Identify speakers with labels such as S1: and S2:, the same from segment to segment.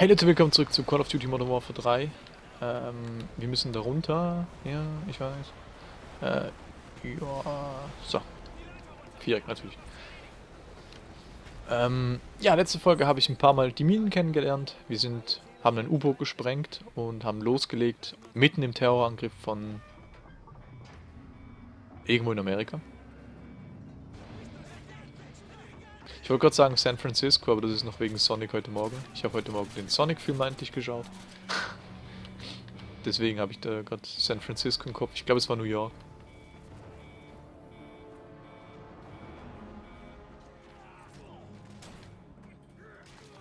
S1: Hey Leute, willkommen zurück zu Call of Duty Modern Warfare 3. Ähm, wir müssen da runter. Ja, ich weiß. Äh, ja, so. Viereck natürlich. Ähm, ja, letzte Folge habe ich ein paar Mal die Minen kennengelernt. Wir sind, haben ein U-Boot gesprengt und haben losgelegt, mitten im Terrorangriff von irgendwo in Amerika. Ich wollte gerade sagen San Francisco, aber das ist noch wegen Sonic heute Morgen. Ich habe heute Morgen den Sonic-Film endlich geschaut. Deswegen habe ich da gerade San Francisco im Kopf. Ich glaube, es war New York.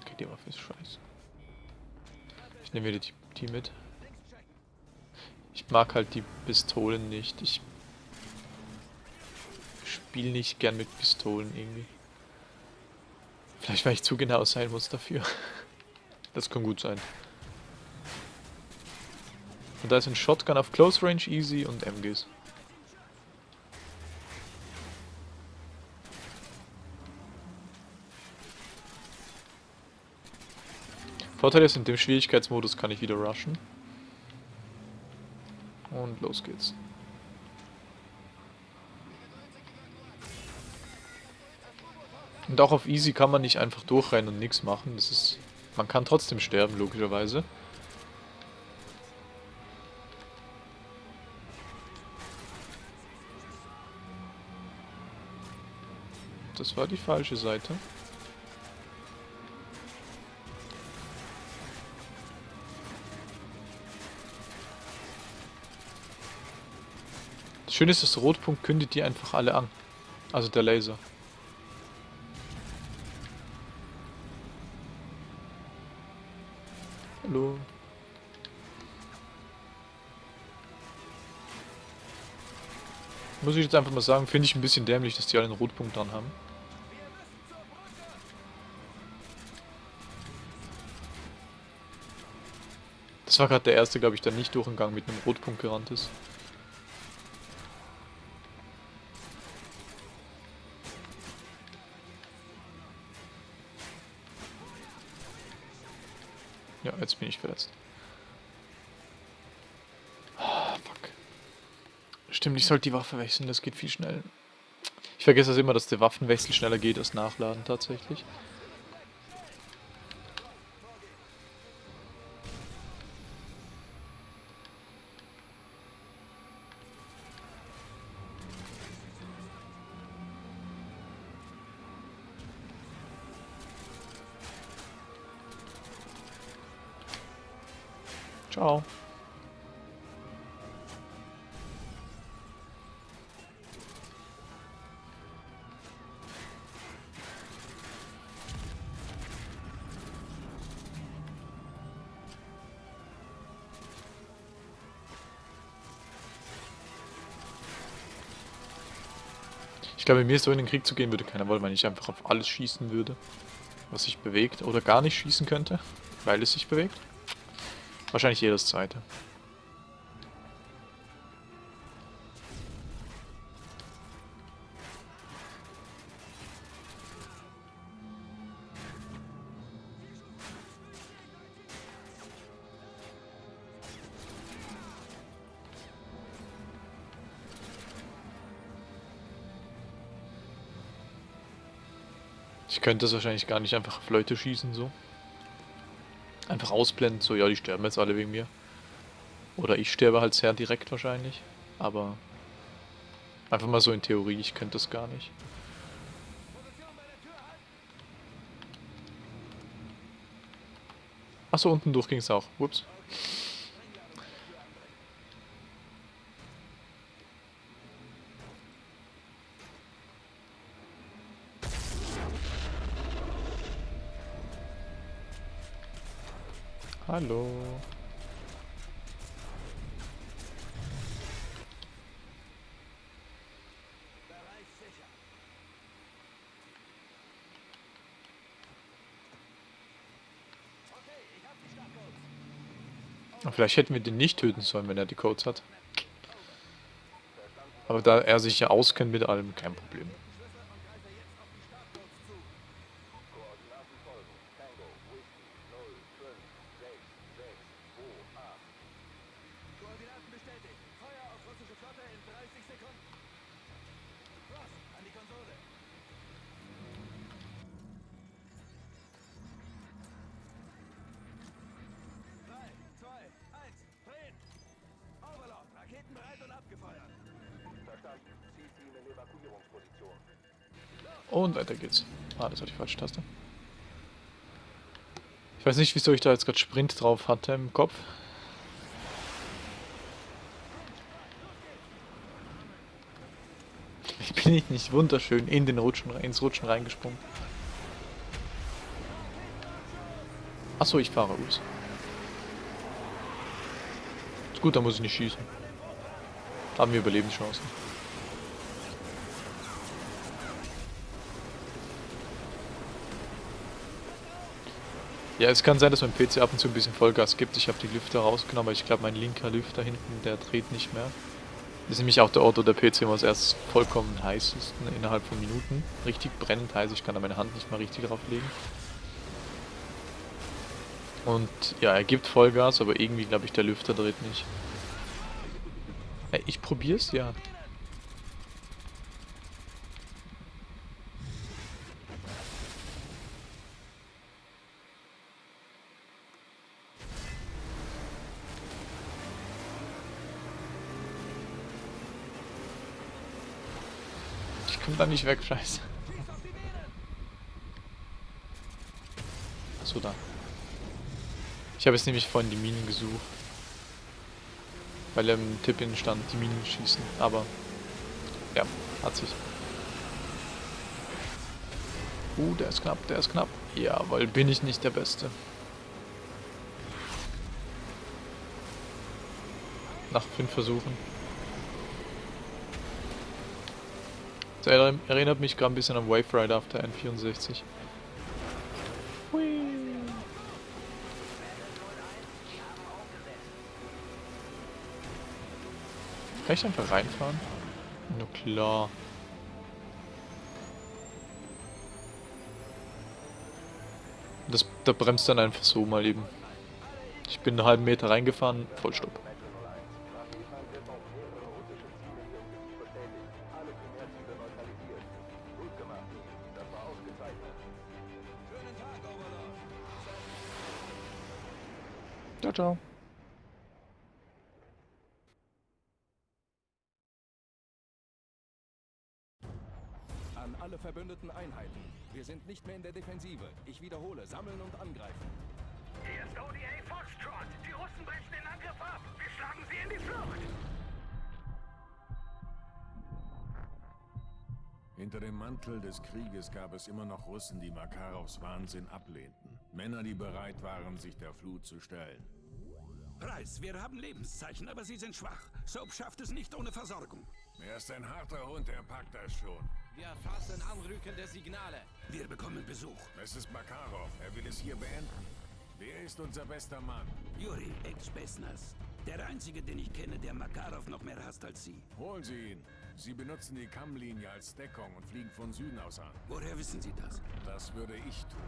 S1: Okay, die Waffe ist scheiße. Ich nehme wieder die, die mit. Ich mag halt die Pistolen nicht. Ich spiele nicht gern mit Pistolen irgendwie. Vielleicht, weil ich zu genau sein muss dafür. Das kann gut sein. Und da ist ein Shotgun auf Close Range easy und MGs. Vorteil ist, in dem Schwierigkeitsmodus kann ich wieder rushen. Und los geht's. Und auch auf easy kann man nicht einfach durchrennen und nichts machen. Das ist, man kann trotzdem sterben, logischerweise. Das war die falsche Seite. Das Schöne ist, das Rotpunkt kündigt die einfach alle an. Also der Laser. Muss ich jetzt einfach mal sagen, finde ich ein bisschen dämlich, dass die alle einen Rotpunkt dran haben. Das war gerade der erste, glaube ich, der nicht durch den Gang mit einem Rotpunkt gerannt ist. Ja, jetzt bin ich verletzt. Stimmt, ich sollte die Waffe wechseln, das geht viel schnell. Ich vergesse das immer, dass der Waffenwechsel schneller geht als Nachladen tatsächlich. Ich glaube, mir so in den Krieg zu gehen würde keiner wollen, wenn ich einfach auf alles schießen würde, was sich bewegt oder gar nicht schießen könnte, weil es sich bewegt. Wahrscheinlich jedes zweite. Könnte es wahrscheinlich gar nicht einfach auf Leute schießen, so. Einfach ausblenden, so, ja, die sterben jetzt alle wegen mir. Oder ich sterbe halt sehr direkt wahrscheinlich. Aber einfach mal so in Theorie, ich könnte das gar nicht. Achso, unten durch ging es auch. Ups. Hallo. Vielleicht hätten wir den nicht töten sollen, wenn er die Codes hat. Aber da er sich ja auskennt mit allem, kein Problem. Und weiter geht's. Ah, das war die falsche Taste. Ich weiß nicht, wieso ich da jetzt gerade Sprint drauf hatte im Kopf. Ich bin ich nicht wunderschön in den Rutschen, ins Rutschen reingesprungen. Achso, ich fahre los. Gut, da muss ich nicht schießen. Da haben wir Überlebenschancen. Ja, es kann sein, dass mein PC ab und zu ein bisschen Vollgas gibt. Ich habe die Lüfter rausgenommen, aber ich glaube, mein linker Lüfter hinten, der dreht nicht mehr. Das ist nämlich auch der Ort, wo der PC immer erstes vollkommen heiß ist, ne, innerhalb von Minuten. Richtig brennend heiß, ich kann da meine Hand nicht mal richtig drauf legen. Und ja, er gibt Vollgas, aber irgendwie glaube ich, der Lüfter dreht nicht. Hey, ich probier's, ja. Da nicht weg, scheiße. So da. Ich habe jetzt nämlich vorhin die Minen gesucht. Weil im Tipp-In stand, die Minen schießen. Aber, ja, hat sich. Uh, der ist knapp, der ist knapp. Ja, weil bin ich nicht der Beste. Nach fünf Versuchen. Das erinnert mich gerade ein bisschen an Wave Rider auf der N64. Hui. Kann ich einfach reinfahren? Na klar. Das, da bremst dann einfach so mal eben. Ich bin einen halben Meter reingefahren, Vollstopp. Ciao, ciao.
S2: An alle verbündeten Einheiten. Wir sind nicht mehr in der Defensive. Ich wiederhole, sammeln und angreifen.
S3: Hier ist ODA Foxtrot. Die Russen brechen den Angriff ab. Wir schlagen sie in die Flucht.
S4: Hinter dem Mantel des Krieges gab es immer noch Russen, die Makarovs Wahnsinn ablehnten. Männer, die bereit waren, sich der Flut zu stellen.
S3: Preis, wir haben Lebenszeichen, aber sie sind schwach. Soap schafft es nicht ohne Versorgung.
S4: Er ist ein harter Hund, er packt das schon.
S5: Wir erfassen anrückende Signale.
S3: Wir bekommen Besuch.
S4: Es ist Makarov, er will es hier beenden. Wer ist unser bester Mann?
S3: Juri, Ex-Besnas. Der einzige, den ich kenne, der Makarov noch mehr hasst als Sie.
S4: Holen Sie ihn. Sie benutzen die Kammlinie als Deckung und fliegen von Süden aus an.
S3: Woher wissen Sie das?
S4: Das würde ich tun.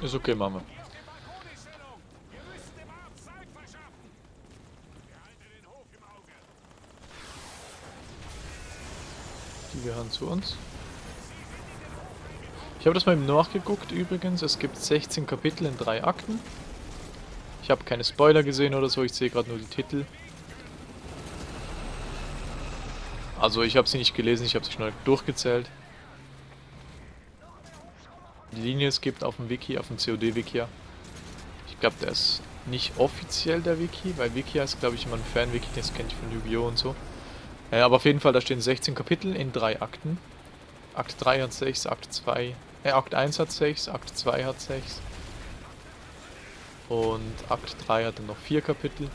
S4: Hof im Auge!
S1: Die gehören zu uns. Ich habe das mal eben nachgeguckt übrigens. Es gibt 16 Kapitel in drei Akten. Ich habe keine Spoiler gesehen oder so, ich sehe gerade nur die Titel. Also ich habe sie nicht gelesen, ich habe sie schnell durchgezählt. Linie es gibt auf dem Wiki, auf dem COD-Wiki. Ich glaube, der ist nicht offiziell der Wiki, weil Wiki ist, glaube ich, immer ein Fan-Wiki, das kenne ich von Yu-Gi-Oh! und so. Ja, aber auf jeden Fall, da stehen 16 Kapitel in drei Akten. Akt 3 hat 6, Akt 2, äh, Akt 1 hat 6, Akt 2 hat 6. Und Akt 3 hat dann noch 4 Kapitel.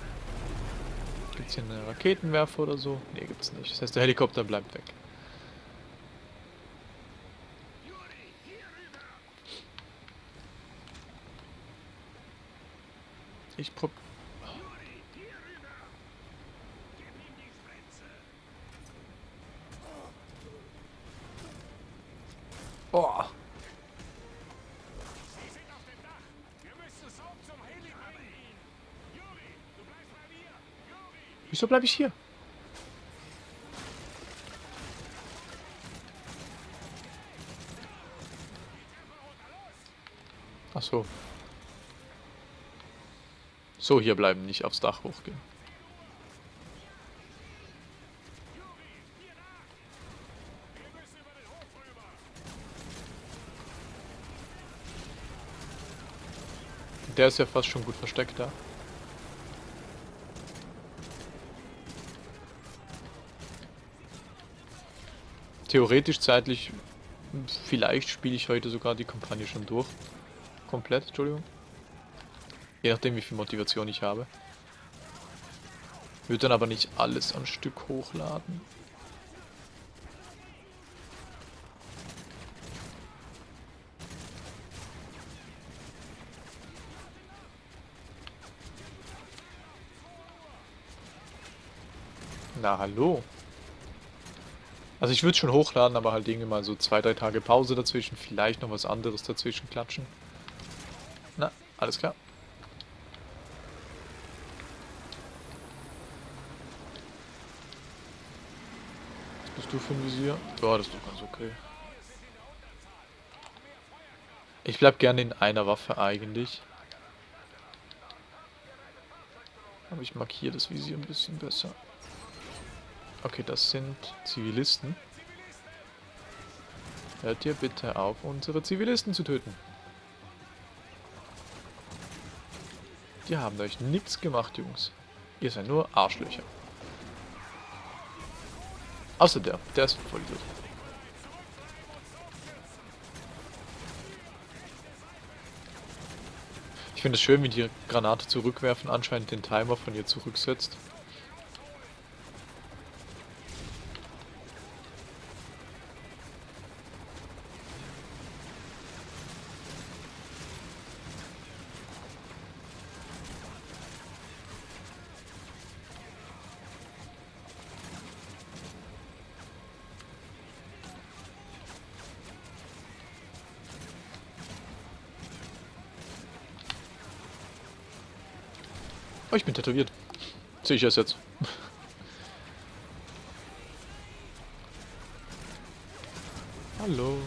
S1: Gibt es hier eine Raketenwerfer oder so? Ne, gibt's nicht. Das heißt, der Helikopter bleibt weg. Ich prob... Oh. Wieso bleibe ich hier? Ach so. So, hier bleiben, nicht aufs Dach hochgehen. Der ist ja fast schon gut versteckt da. Theoretisch zeitlich, vielleicht spiele ich heute sogar die Kampagne schon durch. Komplett, Entschuldigung. Je nachdem, wie viel Motivation ich habe. Würde dann aber nicht alles am Stück hochladen. Na, hallo. Also ich würde schon hochladen, aber halt irgendwie mal so zwei, drei Tage Pause dazwischen. Vielleicht noch was anderes dazwischen klatschen. Na, alles klar. Du für ein Visier? Ja, das ist doch ganz okay. Ich bleib gerne in einer Waffe eigentlich. Aber ich markiere das Visier ein bisschen besser. Okay, das sind Zivilisten. Hört ihr bitte auf, unsere Zivilisten zu töten. Die haben euch nichts gemacht, Jungs. Ihr seid nur Arschlöcher. Außer der. Der ist voll gut. Ich finde es schön, wie die Granate zurückwerfen anscheinend den Timer von ihr zurücksetzt. Bin tätowiert. Sehe ich erst jetzt. Hallo.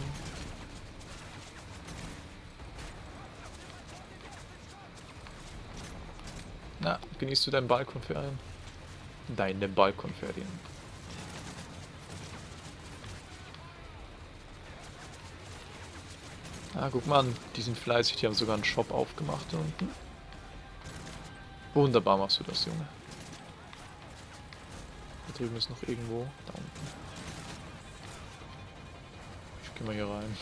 S1: Na, genießt du dein Balkonferien? Deine Balkonferien. Ah, guck mal die sind fleißig, die haben sogar einen Shop aufgemacht unten. Wunderbar machst du das, Junge. Da drüben ist noch irgendwo. Da unten. Ich geh mal hier rein.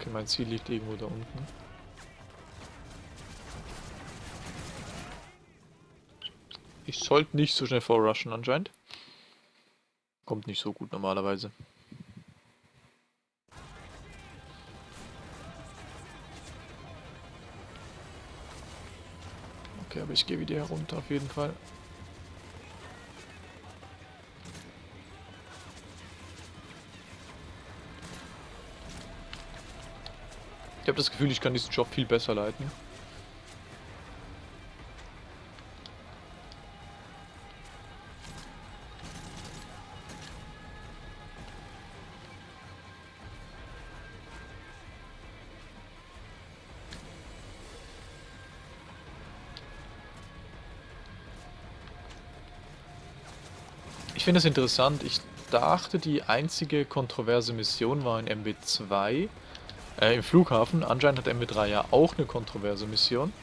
S1: Okay, mein Ziel liegt irgendwo da unten. Ich sollte nicht so schnell vorrushen anscheinend. Kommt nicht so gut normalerweise. Okay, aber ich gehe wieder herunter auf jeden Fall. Ich habe das Gefühl, ich kann diesen Job viel besser leiten. Ich finde es interessant. Ich dachte, die einzige kontroverse Mission war in MB2. Äh, im Flughafen. Anscheinend hat MB3 ja auch eine kontroverse Mission.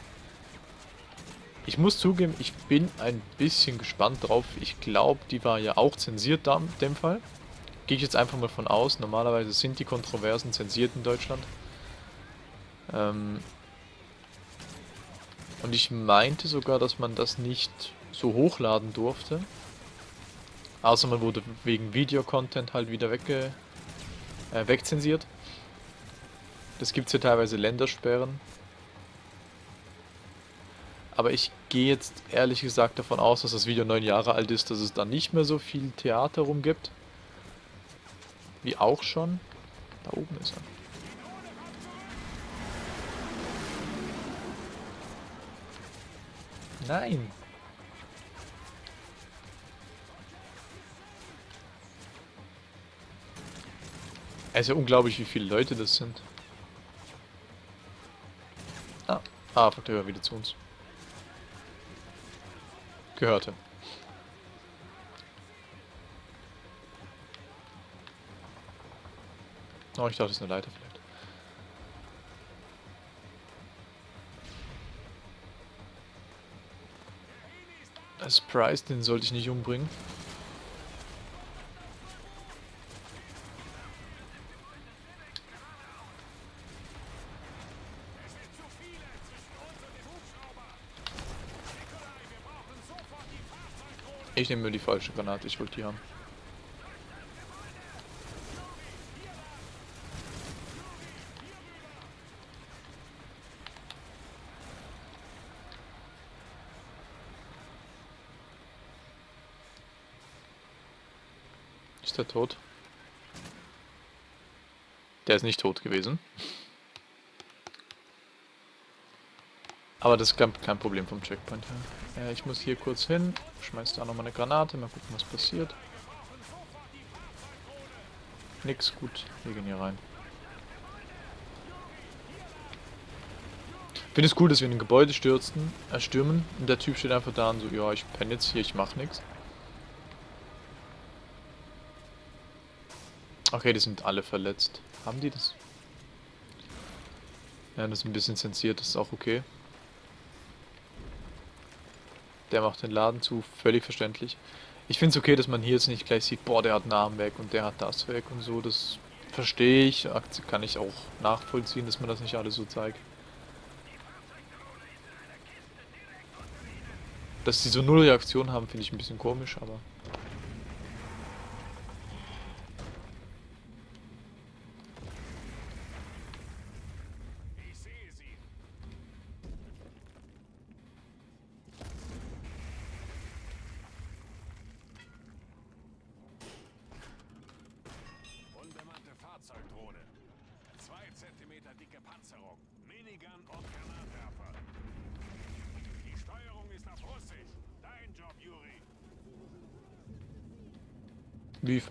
S1: Ich muss zugeben, ich bin ein bisschen gespannt drauf. Ich glaube, die war ja auch zensiert da in dem Fall. gehe ich jetzt einfach mal von aus. Normalerweise sind die Kontroversen zensiert in Deutschland. Ähm und ich meinte sogar, dass man das nicht so hochladen durfte. Außer man wurde wegen Videocontent halt wieder wegge äh, wegzensiert. Das gibt es ja teilweise Ländersperren. Aber ich gehe jetzt ehrlich gesagt davon aus, dass das Video neun Jahre alt ist, dass es da nicht mehr so viel Theater rum gibt. Wie auch schon. Da oben ist er. Nein. Es ist ja unglaublich, wie viele Leute das sind. Ah, ah, fuck, der gehört wieder zu uns. Gehörte. Oh, ich dachte, das ist eine Leiter vielleicht. Das Price, den sollte ich nicht umbringen. Ich nehme mir die falsche Granate, ich wollte die haben. Ist der tot? Der ist nicht tot gewesen. Aber das ist kein, Problem vom Checkpoint her. Ja, ich muss hier kurz hin, schmeiß da nochmal eine Granate, mal gucken, was passiert. Nix, gut, wir gehen hier rein. Finde es cool, dass wir in ein Gebäude stürzen, äh, stürmen und der Typ steht einfach da und so, ja, ich penne jetzt hier, ich mach nichts. Okay, die sind alle verletzt. Haben die das? Ja, das ist ein bisschen zensiert, das ist auch okay. Der macht den Laden zu, völlig verständlich. Ich finde es okay, dass man hier jetzt nicht gleich sieht, boah, der hat einen Arm weg und der hat das weg und so. Das verstehe ich, kann ich auch nachvollziehen, dass man das nicht alles so zeigt. Dass sie so null Reaktion haben, finde ich ein bisschen komisch, aber...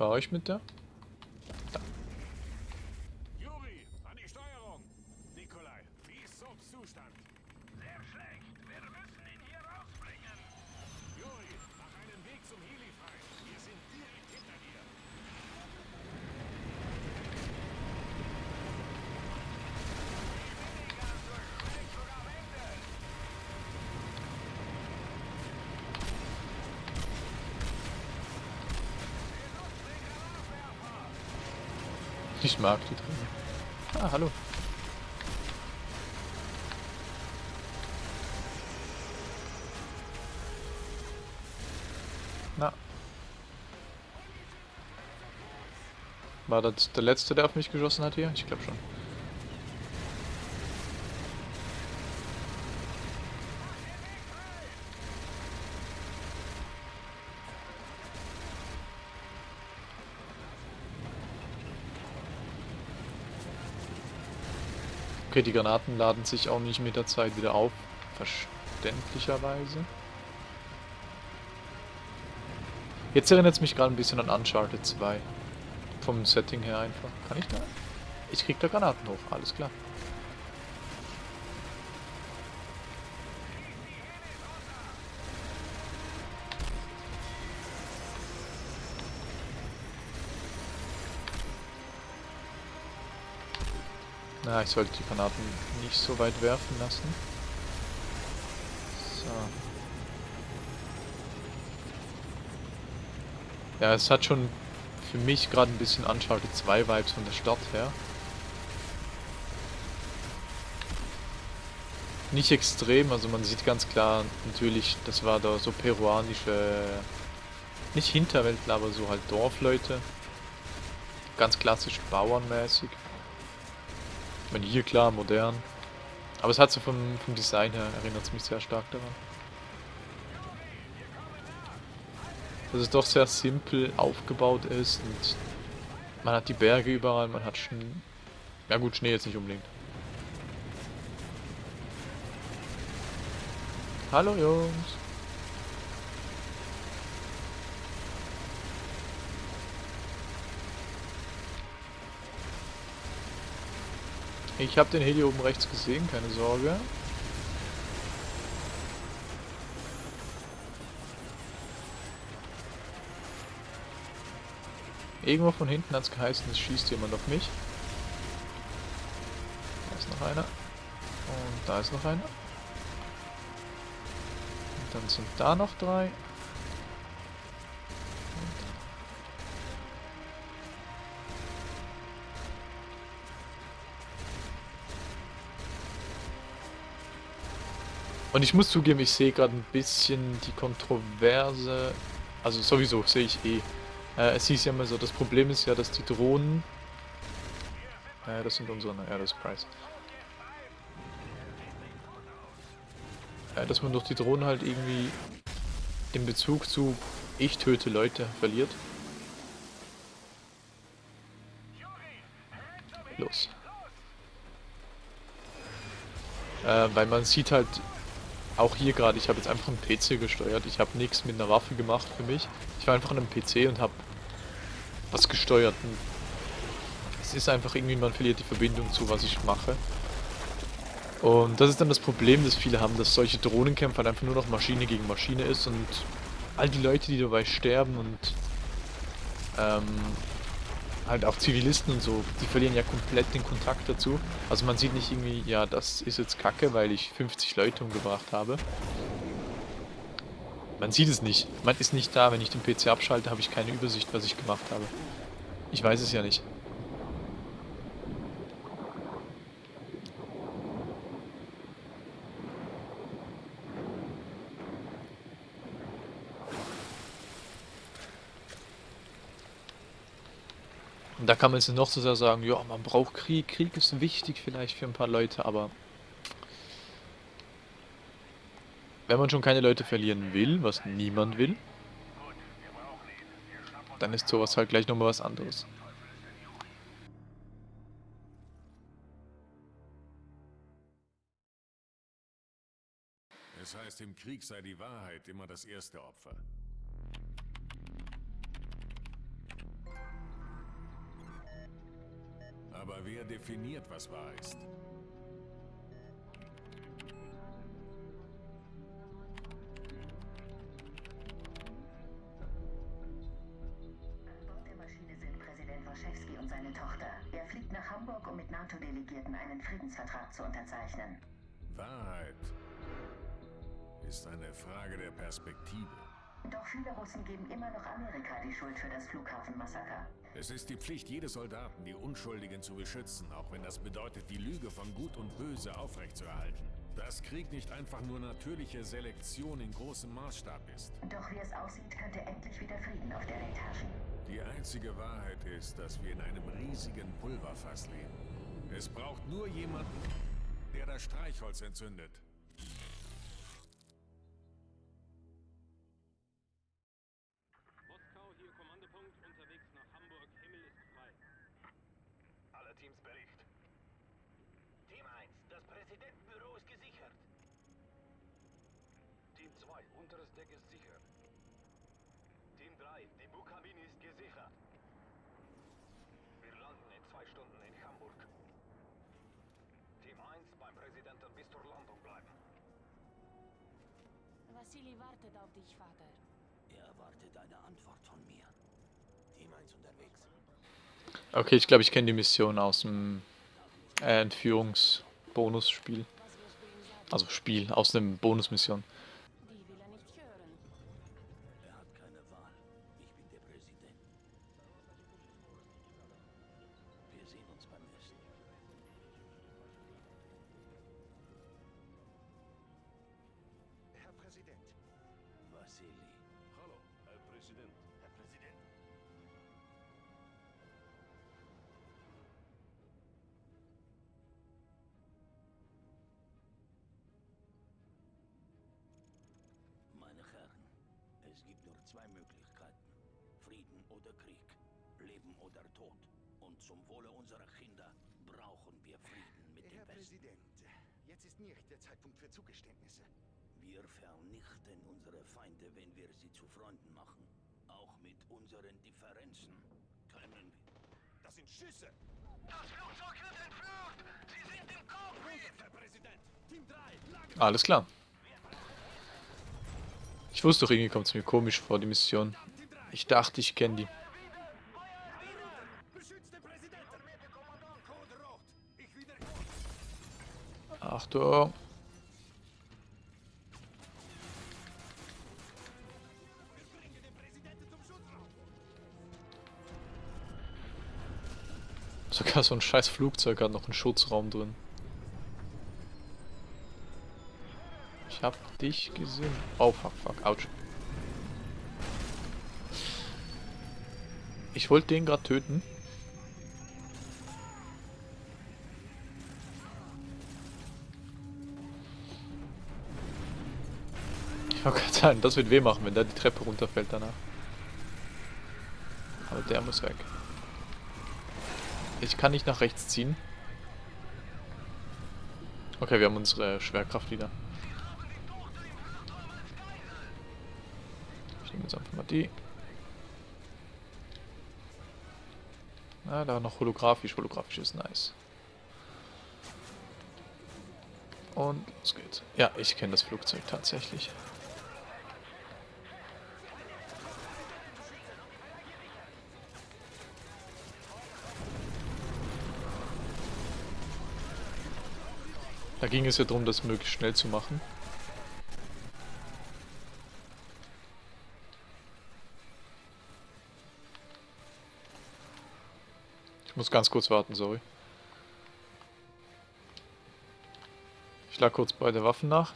S1: fahre ich mit der?
S4: Juri, an die Steuerung. Nikolai, wie ist Soaps Zustand?
S3: Sehr schlecht. Wir müssen ihn hier rausbringen.
S4: Juri, mach einen Weg zum Heli frei. Wir sind direkt hinter dir.
S1: Ich mag die drin. Ah, hallo. Na. War das der letzte, der auf mich geschossen hat hier? Ich glaube schon. Okay, die Granaten laden sich auch nicht mit der Zeit wieder auf. Verständlicherweise. Jetzt erinnert es mich gerade ein bisschen an Uncharted 2. Vom Setting her einfach. Kann ich da? Ich krieg da Granaten hoch, alles klar. Na, ich sollte die Granaten nicht so weit werfen lassen. So. Ja, es hat schon für mich gerade ein bisschen Uncharted 2 Vibes von der Stadt her. Nicht extrem, also man sieht ganz klar natürlich, das war da so peruanische, nicht Hinterwäldler, aber so halt Dorfleute. Ganz klassisch bauernmäßig. Ich meine, hier klar, modern. Aber es hat so vom, vom Design her, erinnert es mich sehr stark daran. Dass es doch sehr simpel aufgebaut ist und man hat die Berge überall, man hat Schnee. Ja gut, Schnee jetzt nicht unbedingt. Hallo Jungs. Ich habe den Heli oben rechts gesehen, keine Sorge. Irgendwo von hinten hat es geheißen, es schießt jemand auf mich. Da ist noch einer. Und da ist noch einer. Und dann sind da noch drei. Und ich muss zugeben, ich sehe gerade ein bisschen die Kontroverse. Also sowieso sehe ich eh. Äh, es hieß ja immer so, das Problem ist ja, dass die Drohnen... Äh, das sind unsere... Ja, das ist Price. Äh, dass man durch die Drohnen halt irgendwie den Bezug zu ich töte Leute verliert. Los. Äh, weil man sieht halt auch hier gerade, ich habe jetzt einfach einen PC gesteuert. Ich habe nichts mit einer Waffe gemacht für mich. Ich war einfach an einem PC und habe was gesteuert. Es ist einfach irgendwie, man verliert die Verbindung zu, was ich mache. Und das ist dann das Problem, das viele haben, dass solche Drohnenkämpfe halt einfach nur noch Maschine gegen Maschine ist und all die Leute, die dabei sterben und ähm, halt auch Zivilisten und so, die verlieren ja komplett den Kontakt dazu. Also man sieht nicht irgendwie, ja, das ist jetzt kacke, weil ich 50 Leute umgebracht habe. Man sieht es nicht. Man ist nicht da. Wenn ich den PC abschalte, habe ich keine Übersicht, was ich gemacht habe. Ich weiß es ja nicht. Und da kann man jetzt noch so sehr sagen, ja, man braucht Krieg, Krieg ist wichtig vielleicht für ein paar Leute, aber wenn man schon keine Leute verlieren will, was niemand will, dann ist sowas halt gleich nochmal was anderes.
S4: Es heißt, im Krieg sei die Wahrheit immer das erste Opfer. Aber wer definiert, was wahr ist?
S6: An Bord der Maschine sind Präsident Waschewski und seine Tochter. Er fliegt nach Hamburg, um mit NATO-Delegierten einen Friedensvertrag zu unterzeichnen.
S4: Wahrheit ist eine Frage der Perspektive.
S6: Doch viele Russen geben immer noch Amerika die Schuld für das Flughafenmassaker.
S4: Es ist die Pflicht jedes Soldaten, die Unschuldigen zu beschützen, auch wenn das bedeutet, die Lüge von Gut und Böse aufrechtzuerhalten. Dass Krieg nicht einfach nur natürliche Selektion in großem Maßstab ist.
S6: Doch wie es aussieht, könnte endlich wieder Frieden auf der Welt herrschen.
S4: Die einzige Wahrheit ist, dass wir in einem riesigen Pulverfass leben. Es braucht nur jemanden, der das Streichholz entzündet.
S7: Vassili wartet auf dich, Vater.
S8: Er erwartet eine Antwort von mir. Team 1 unterwegs.
S1: Okay, ich glaube, ich kenne die Mission aus dem äh, Entführungsbonusspiel. Also Spiel, aus dem Bonusmission.
S7: Die
S9: Zeitpunkt für Zugeständnisse.
S8: Wir vernichten unsere Feinde, wenn wir sie zu Freunden machen. Auch mit unseren Differenzen können wir.
S4: Das sind Schüsse!
S3: Das Flugzeug wird entführt! Sie sind im Cockpit!
S4: Herr Präsident! Team 3, Lage!
S1: Alles klar. Ich wusste doch, irgendwie kommt es mir komisch vor, die Mission. Ich dachte, ich kenne die. Achtung. Sogar so ein scheiß Flugzeug hat noch einen Schutzraum drin. Ich hab dich gesehen. Oh, fuck, fuck, ouch. Ich wollte den gerade töten. Ich wollte gerade sagen, das wird weh machen, wenn der die Treppe runterfällt danach. Aber der muss weg. Ich kann nicht nach rechts ziehen. Okay, wir haben unsere Schwerkraft wieder. Ich nehme jetzt einfach mal die. Ah, da noch holographisch. Holographisch ist nice. Und los geht's. Ja, ich kenne das Flugzeug tatsächlich. Da ging es ja darum, das möglichst schnell zu machen. Ich muss ganz kurz warten, sorry. Ich lag kurz bei der Waffen nach.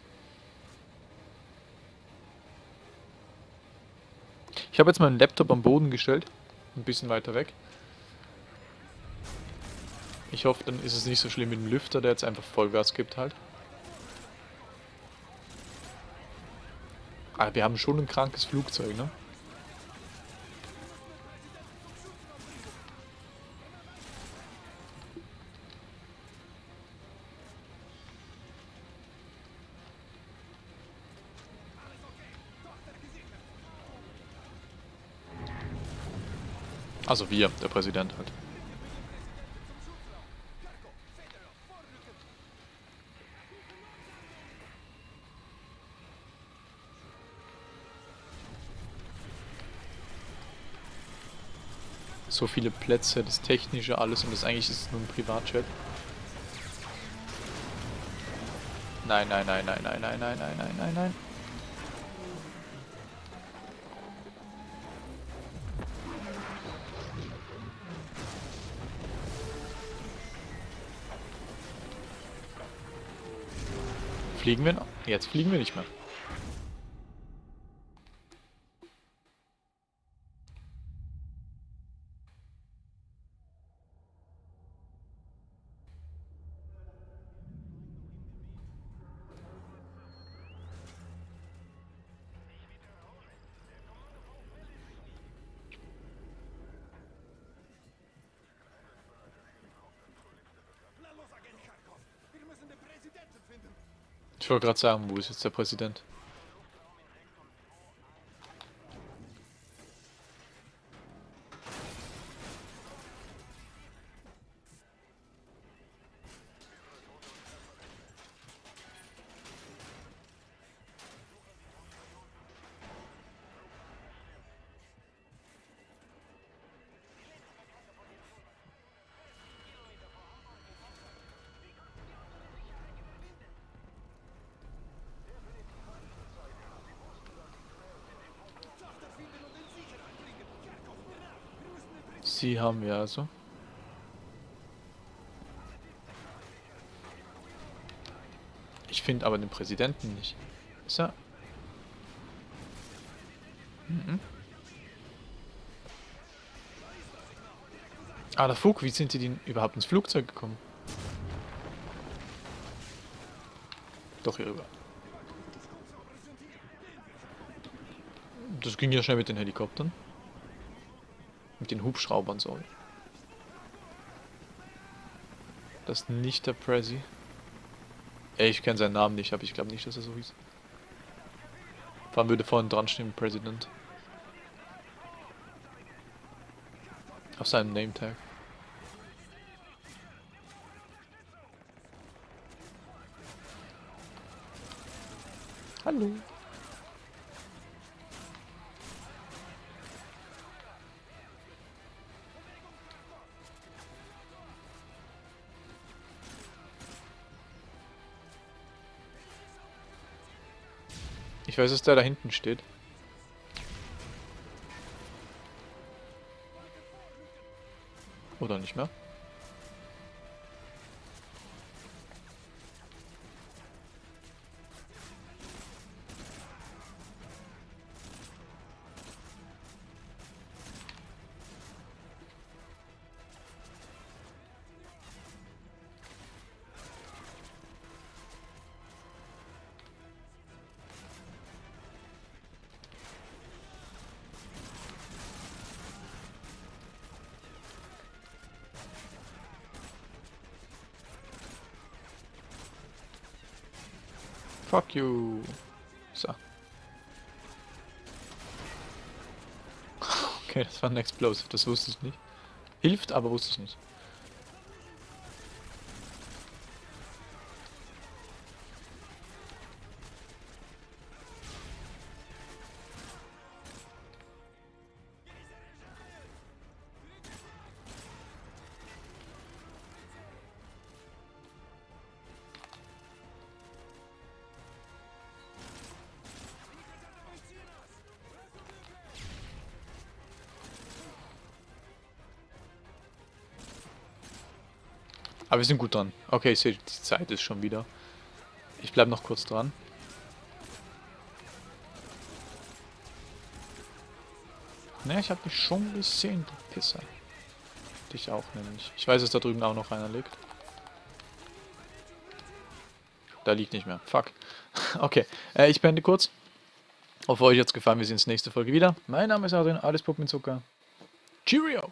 S1: Ich habe jetzt meinen Laptop am Boden gestellt. Ein bisschen weiter weg. Ich hoffe, dann ist es nicht so schlimm mit dem Lüfter, der jetzt einfach Vollgas gibt halt. Aber wir haben schon ein krankes Flugzeug, ne? Also wir, der Präsident halt. So viele Plätze, das Technische, alles und das eigentlich ist nur ein Privatjet. Nein, nein, nein, nein, nein, nein, nein, nein, nein, nein, nein. Fliegen wir noch? Jetzt fliegen wir nicht mehr.
S4: Na los, Agent Kharkov! Wir müssen den Präsidenten finden!
S1: Ich wollte gerade sagen, wo ist jetzt der Präsident? Sie haben wir also. Ich finde aber den Präsidenten nicht. Ist er? Ah, der Fug, wie sind die denn überhaupt ins Flugzeug gekommen? Doch hier rüber. Das ging ja schnell mit den Helikoptern. Mit den Hubschraubern, sorry. Das ist nicht der Prezi. Ey, ich kenne seinen Namen nicht, aber ich glaube nicht, dass er so hieß. Allem würde vorhin dran stehen, President. Auf seinem Name-Tag. Hallo. Ich weiß, dass der da hinten steht. Oder nicht mehr? Fuck you. So. Okay, das war ein Explosive, das wusste ich nicht. Hilft, aber wusste ich nicht. Aber wir sind gut dran. Okay, ich sehe, die Zeit ist schon wieder. Ich bleibe noch kurz dran. Ne, ich habe dich schon gesehen, du Pisser. Dich auch nämlich. Ich weiß, dass da drüben auch noch einer liegt. Da liegt nicht mehr. Fuck. Okay, äh, ich beende kurz. Hoffe euch jetzt gefallen. Wir sehen uns nächste Folge wieder. Mein Name ist Adrian, alles Puppenzucker. Cheerio!